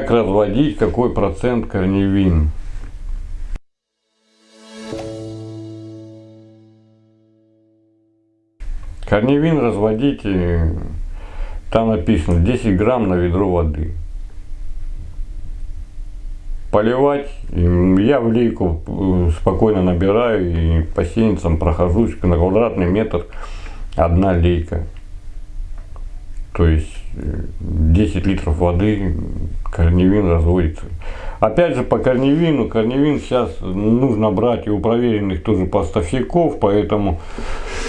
Как разводить, какой процент корневин? Корневин разводите, там написано 10 грамм на ведро воды. Поливать, я в лейку э, спокойно набираю и по сеянцам прохожусь на квадратный метр одна лейка. То есть 10 э, литров воды корневин разводится. Опять же по корневину, корневин сейчас нужно брать и у проверенных тоже поставщиков, поэтому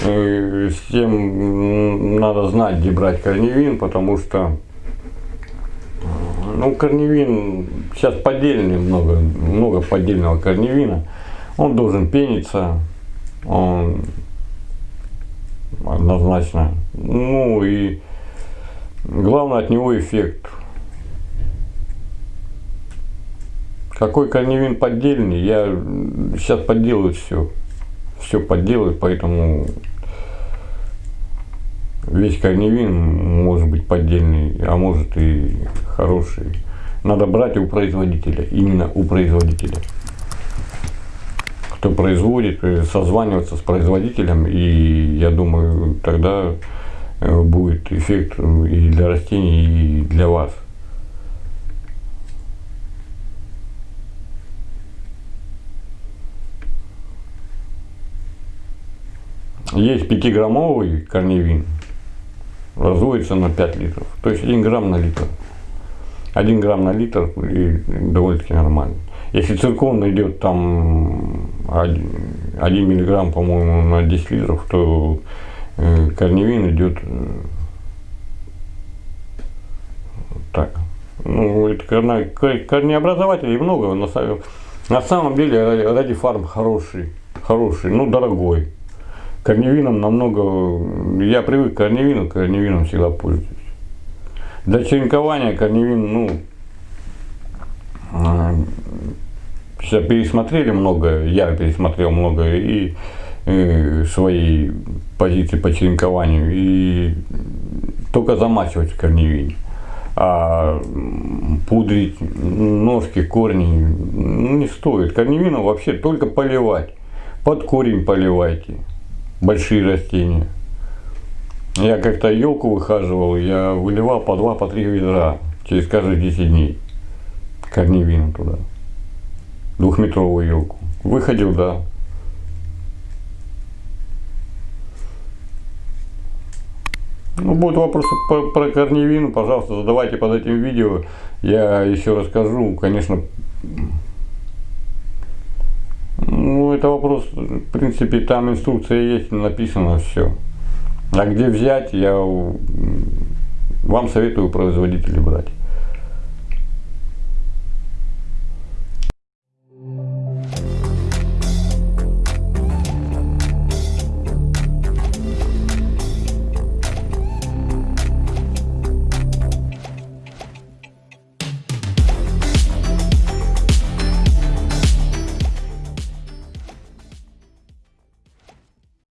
э, всем надо знать, где брать корневин, потому что ну, корневин, сейчас поддельный много, много поддельного корневина, он должен пениться, он однозначно, ну и главное от него эффект Какой корневин поддельный, я сейчас подделываю все. Все подделывают, поэтому весь корневин может быть поддельный, а может и хороший. Надо брать у производителя, именно у производителя. Кто производит, э, созваниваться с производителем, и я думаю, тогда будет эффект и для растений, и для вас. Есть 5-граммовый корневин, разводится на 5 литров. То есть 1 грамм на литр. 1 грамм на литр и довольно-таки нормально. Если циркон идет там 1 миллиграмм, по-моему, на 10 литров, то корневин идет э, так. Ну, это корнеобразователей много. На, на самом деле ради фарм хороший, хороший, ну дорогой. Корневином намного, я привык к корневину, корневином всегда пользуюсь. Для черенкования корневин, ну, сейчас пересмотрели много, я пересмотрел много и, свои позиции по черенкованию и только замачивать в корневине. А пудрить ножки, корни не стоит. Корневину вообще только поливать. Под корень поливайте большие растения. Я как-то елку выхаживал, я выливал по два, по три ведра через каждые 10 дней корневину туда. Двухметровую елку. Выходил, да. Ну, будут вопросы по, про корневину, пожалуйста, задавайте под этим видео. Я еще расскажу, конечно, ну, это вопрос, в принципе, там инструкция есть, написано все. А где взять, я вам советую производителей брать.